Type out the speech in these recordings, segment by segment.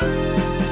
Bye.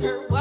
Girl. you.